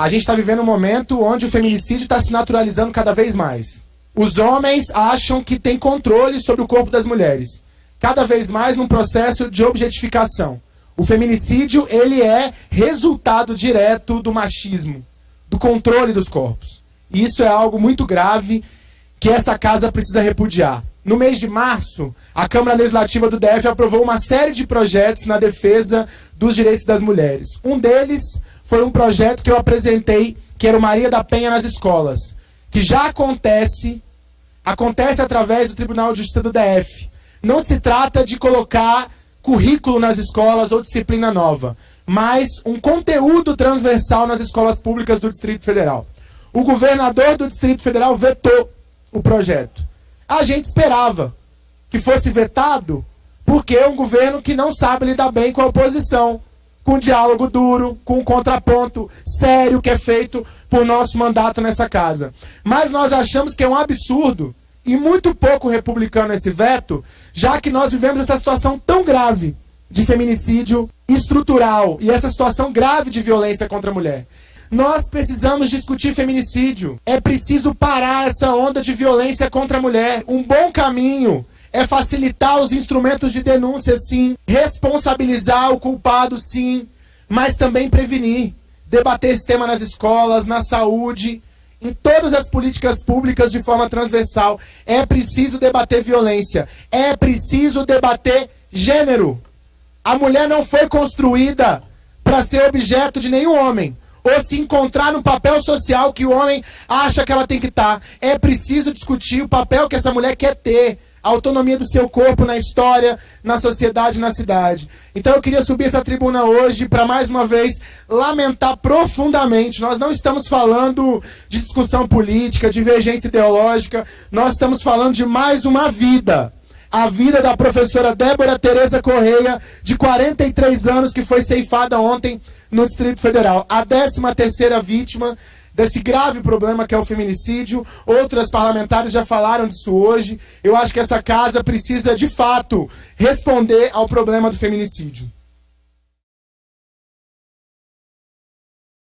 A gente está vivendo um momento onde o feminicídio está se naturalizando cada vez mais. Os homens acham que têm controle sobre o corpo das mulheres. Cada vez mais num processo de objetificação. O feminicídio, ele é resultado direto do machismo, do controle dos corpos. E isso é algo muito grave que essa casa precisa repudiar. No mês de março, a Câmara Legislativa do DF aprovou uma série de projetos na defesa dos direitos das mulheres. Um deles foi um projeto que eu apresentei, que era o Maria da Penha nas escolas, que já acontece, acontece através do Tribunal de Justiça do DF. Não se trata de colocar currículo nas escolas ou disciplina nova, mas um conteúdo transversal nas escolas públicas do Distrito Federal. O governador do Distrito Federal vetou o projeto. A gente esperava que fosse vetado porque é um governo que não sabe lidar bem com a oposição, com diálogo duro, com um contraponto sério que é feito por nosso mandato nessa casa. Mas nós achamos que é um absurdo e muito pouco republicano esse veto, já que nós vivemos essa situação tão grave de feminicídio estrutural e essa situação grave de violência contra a mulher. Nós precisamos discutir feminicídio. É preciso parar essa onda de violência contra a mulher. Um bom caminho é facilitar os instrumentos de denúncia, sim. Responsabilizar o culpado, sim. Mas também prevenir. Debater esse tema nas escolas, na saúde, em todas as políticas públicas de forma transversal. É preciso debater violência. É preciso debater gênero. A mulher não foi construída para ser objeto de nenhum homem ou se encontrar no papel social que o homem acha que ela tem que estar. Tá. É preciso discutir o papel que essa mulher quer ter, a autonomia do seu corpo na história, na sociedade, na cidade. Então eu queria subir essa tribuna hoje para mais uma vez lamentar profundamente. Nós não estamos falando de discussão política, divergência ideológica, nós estamos falando de mais uma vida a vida da professora Débora Tereza Correia, de 43 anos, que foi ceifada ontem no Distrito Federal. A 13 terceira vítima desse grave problema que é o feminicídio. Outras parlamentares já falaram disso hoje. Eu acho que essa casa precisa, de fato, responder ao problema do feminicídio.